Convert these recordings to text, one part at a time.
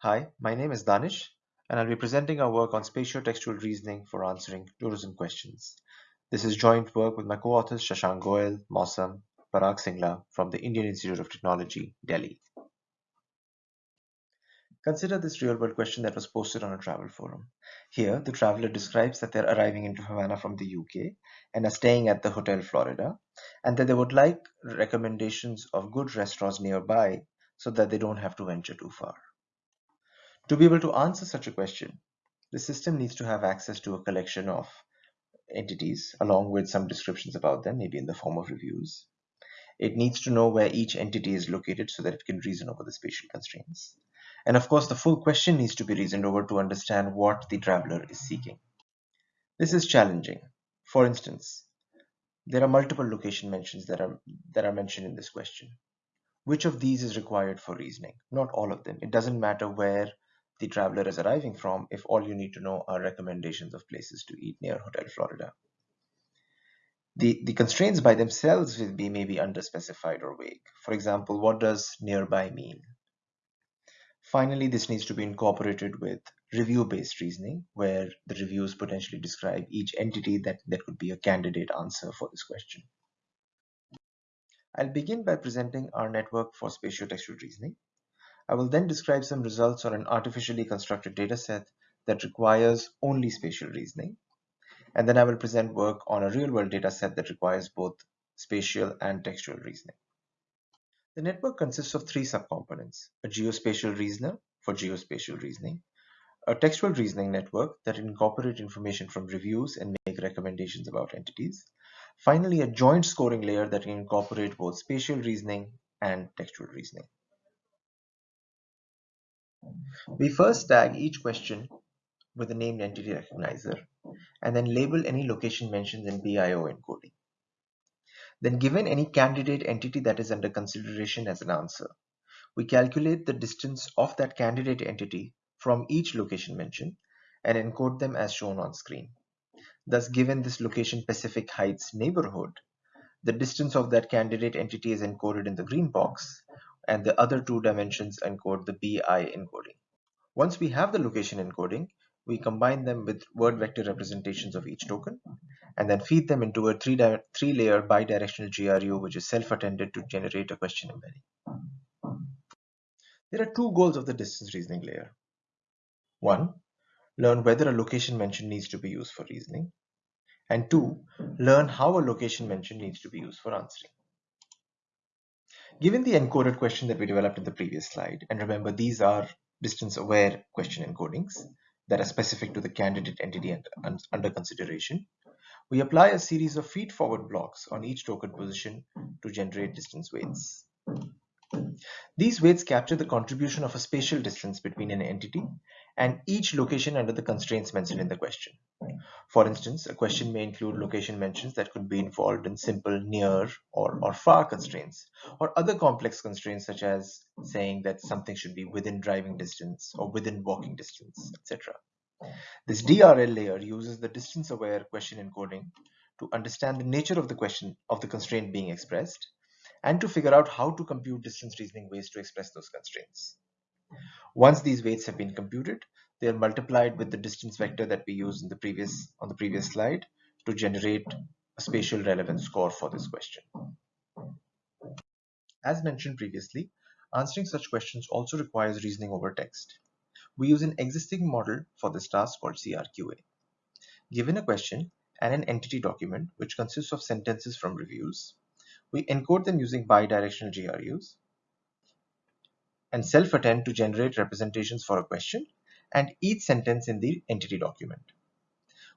Hi, my name is Danish, and I'll be presenting our work on spatio-textual reasoning for answering tourism questions. This is joint work with my co-authors Shashank Goel, Mausam, Parag Singla from the Indian Institute of Technology, Delhi. Consider this real-world question that was posted on a travel forum. Here, the traveler describes that they're arriving into Havana from the UK and are staying at the Hotel Florida, and that they would like recommendations of good restaurants nearby so that they don't have to venture too far. To be able to answer such a question, the system needs to have access to a collection of entities along with some descriptions about them, maybe in the form of reviews. It needs to know where each entity is located so that it can reason over the spatial constraints. And of course, the full question needs to be reasoned over to understand what the traveler is seeking. This is challenging. For instance, there are multiple location mentions that are, that are mentioned in this question. Which of these is required for reasoning? Not all of them. It doesn't matter where the traveler is arriving from if all you need to know are recommendations of places to eat near Hotel Florida. The, the constraints by themselves will be maybe underspecified or vague. For example, what does nearby mean? Finally, this needs to be incorporated with review-based reasoning, where the reviews potentially describe each entity that, that could be a candidate answer for this question. I'll begin by presenting our network for spatio-textual reasoning. I will then describe some results on an artificially constructed dataset that requires only spatial reasoning. And then I will present work on a real-world dataset that requires both spatial and textual reasoning. The network consists of three subcomponents, a geospatial reasoner for geospatial reasoning, a textual reasoning network that incorporate information from reviews and make recommendations about entities, finally a joint scoring layer that can incorporate both spatial reasoning and textual reasoning. We first tag each question with a named entity recognizer and then label any location mentions in BIO encoding. Then given any candidate entity that is under consideration as an answer, we calculate the distance of that candidate entity from each location mention and encode them as shown on screen. Thus, given this location Pacific Heights neighborhood, the distance of that candidate entity is encoded in the green box, and the other two dimensions encode the BI encoding. Once we have the location encoding, we combine them with word vector representations of each token and then feed them into a three, three layer bidirectional GRU which is self-attended to generate a question embedding. There are two goals of the distance reasoning layer. One, learn whether a location mention needs to be used for reasoning. And two, learn how a location mention needs to be used for answering. Given the encoded question that we developed in the previous slide, and remember these are distance aware question encodings, that are specific to the candidate entity under consideration, we apply a series of feed-forward blocks on each token position to generate distance weights. These weights capture the contribution of a spatial distance between an entity and each location under the constraints mentioned in the question. For instance, a question may include location mentions that could be involved in simple near or, or far constraints, or other complex constraints such as saying that something should be within driving distance or within walking distance, etc. This DRL layer uses the distance-aware question encoding to understand the nature of the question of the constraint being expressed and to figure out how to compute distance reasoning ways to express those constraints. Once these weights have been computed, they are multiplied with the distance vector that we used in the previous on the previous slide to generate a spatial relevance score for this question. As mentioned previously, answering such questions also requires reasoning over text. We use an existing model for this task called CRQA. Given a question and an entity document which consists of sentences from reviews, we encode them using bidirectional GRUs and self-attend to generate representations for a question and each sentence in the entity document.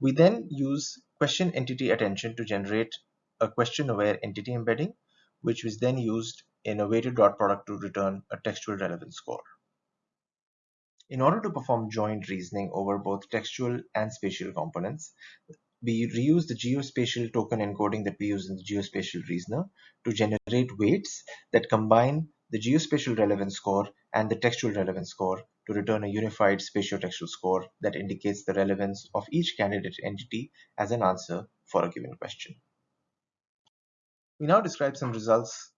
We then use question entity attention to generate a question-aware entity embedding, which was then used in a weighted dot product to return a textual relevance score. In order to perform joint reasoning over both textual and spatial components, we reuse the geospatial token encoding that we use in the geospatial reasoner to generate weights that combine the geospatial relevance score and the textual relevance score to return a unified spatio-textual score that indicates the relevance of each candidate entity as an answer for a given question. We now describe some results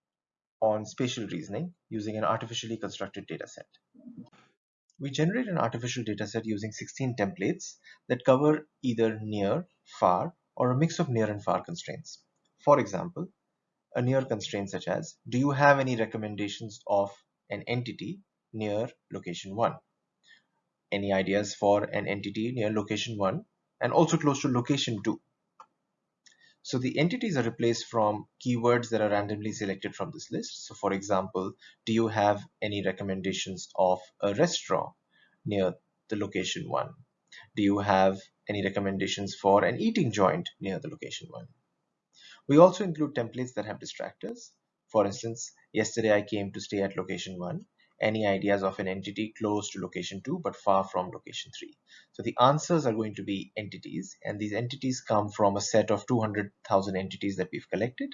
on spatial reasoning using an artificially constructed dataset. We generate an artificial dataset using 16 templates that cover either near, far, or a mix of near and far constraints. For example, a near constraint such as, do you have any recommendations of an entity near location 1? Any ideas for an entity near location 1 and also close to location 2? So the entities are replaced from keywords that are randomly selected from this list. So for example, do you have any recommendations of a restaurant near the location 1? Do you have any recommendations for an eating joint near the location 1? We also include templates that have distractors. For instance, yesterday I came to stay at location 1. Any ideas of an entity close to location 2 but far from location 3? So the answers are going to be entities and these entities come from a set of 200,000 entities that we've collected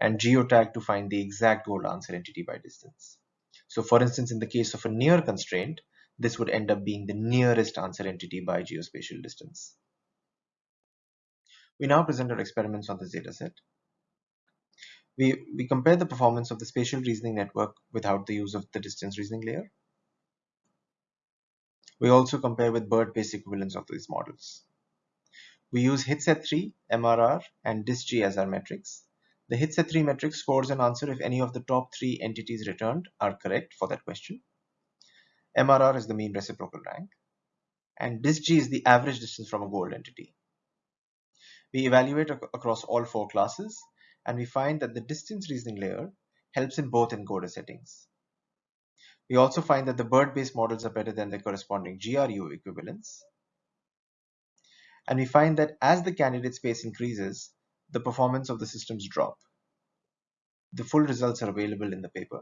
and geotag to find the exact goal answer entity by distance. So for instance, in the case of a near constraint, this would end up being the nearest answer entity by geospatial distance. We now present our experiments on this dataset. We, we compare the performance of the spatial reasoning network without the use of the distance reasoning layer. We also compare with BERT-based equivalents of these models. We use Hits@3, MRR, and DistG as our metrics. The Hits@3 metric scores an answer if any of the top three entities returned are correct for that question. MRR is the mean reciprocal rank. And DistG is the average distance from a gold entity. We evaluate ac across all four classes and we find that the distance reasoning layer helps in both encoder settings. We also find that the BERT-based models are better than the corresponding GRU equivalents. And we find that as the candidate space increases, the performance of the systems drop. The full results are available in the paper.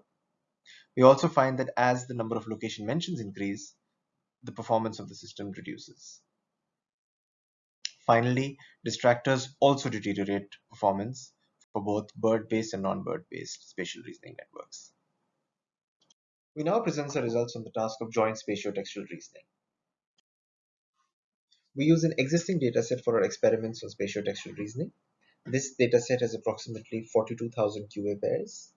We also find that as the number of location mentions increase, the performance of the system reduces. Finally, distractors also deteriorate performance for both BERT-based and non-BERT-based spatial reasoning networks. We now present the results on the task of joint spatiotextual reasoning. We use an existing dataset for our experiments on spatiotextual reasoning. This dataset has approximately 42,000 QA pairs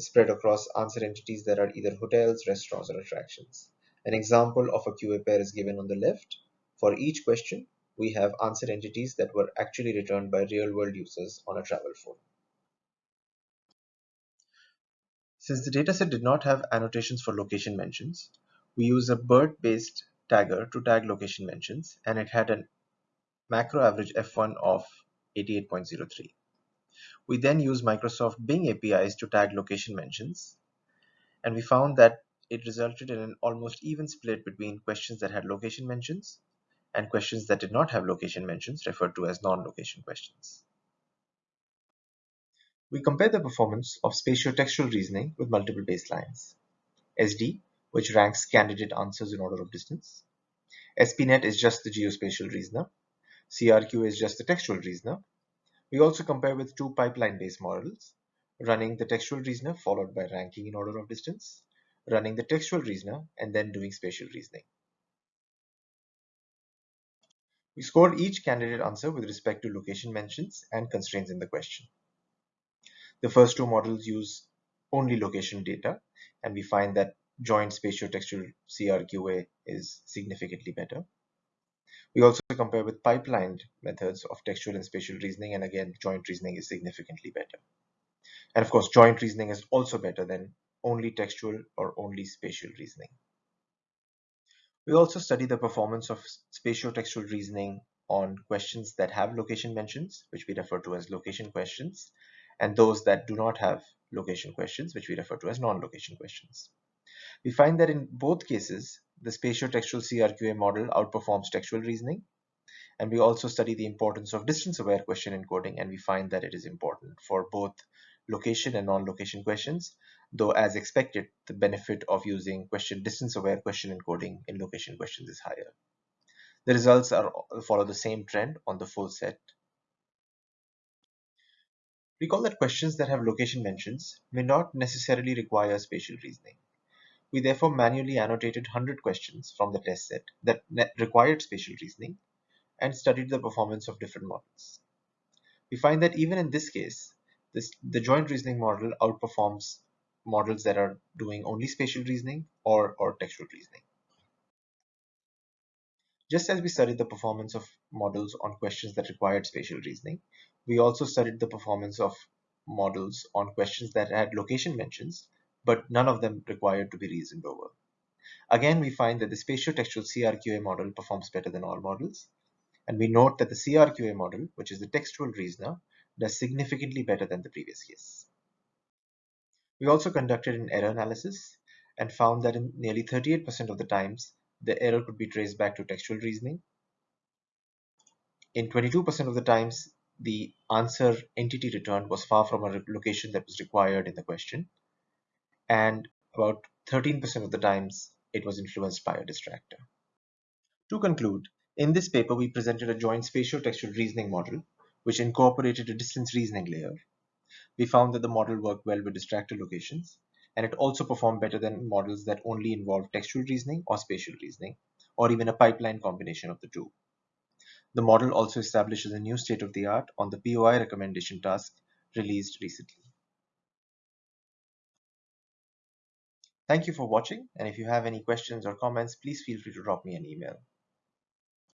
spread across answer entities that are either hotels, restaurants, or attractions. An example of a QA pair is given on the left. For each question, we have answer entities that were actually returned by real-world users on a travel forum. Since the dataset did not have annotations for location mentions, we use a BERT-based tagger to tag location mentions, and it had a macro average F1 of 88.03. We then use Microsoft Bing APIs to tag location mentions, and we found that it resulted in an almost even split between questions that had location mentions and questions that did not have location mentions referred to as non-location questions. We compare the performance of spatiotextual reasoning with multiple baselines. SD, which ranks candidate answers in order of distance. SPNet is just the geospatial reasoner. CRQ is just the textual reasoner. We also compare with two pipeline-based models, running the textual reasoner followed by ranking in order of distance, running the textual reasoner, and then doing spatial reasoning. We score each candidate answer with respect to location mentions and constraints in the question. The first two models use only location data, and we find that joint spatiotextual CRQA is significantly better. We also compare with pipelined methods of textual and spatial reasoning, and again, joint reasoning is significantly better. And of course, joint reasoning is also better than only textual or only spatial reasoning. We also study the performance of spatio-textual reasoning on questions that have location mentions, which we refer to as location questions, and those that do not have location questions, which we refer to as non-location questions. We find that in both cases, the spatio-textual CRQA model outperforms textual reasoning, and we also study the importance of distance-aware question encoding, and we find that it is important for both location and non-location questions, though as expected, the benefit of using question distance-aware question encoding in location questions is higher. The results are follow the same trend on the full set. Recall that questions that have location mentions may not necessarily require spatial reasoning. We therefore manually annotated 100 questions from the test set that required spatial reasoning and studied the performance of different models. We find that even in this case, this, the joint reasoning model outperforms models that are doing only spatial reasoning or, or textual reasoning. Just as we studied the performance of models on questions that required spatial reasoning, we also studied the performance of models on questions that had location mentions, but none of them required to be reasoned over. Again, we find that the spatio-textual CRQA model performs better than all models, and we note that the CRQA model, which is the textual reasoner, does significantly better than the previous case. We also conducted an error analysis and found that in nearly 38% of the times, the error could be traced back to textual reasoning. In 22% of the times, the answer entity returned was far from a location that was required in the question. And about 13% of the times, it was influenced by a distractor. To conclude, in this paper, we presented a joint spatio-textual reasoning model, which incorporated a distance reasoning layer. We found that the model worked well with distractor locations, and it also performed better than models that only involve textual reasoning or spatial reasoning, or even a pipeline combination of the two. The model also establishes a new state-of-the-art on the POI recommendation task released recently. Thank you for watching, and if you have any questions or comments, please feel free to drop me an email.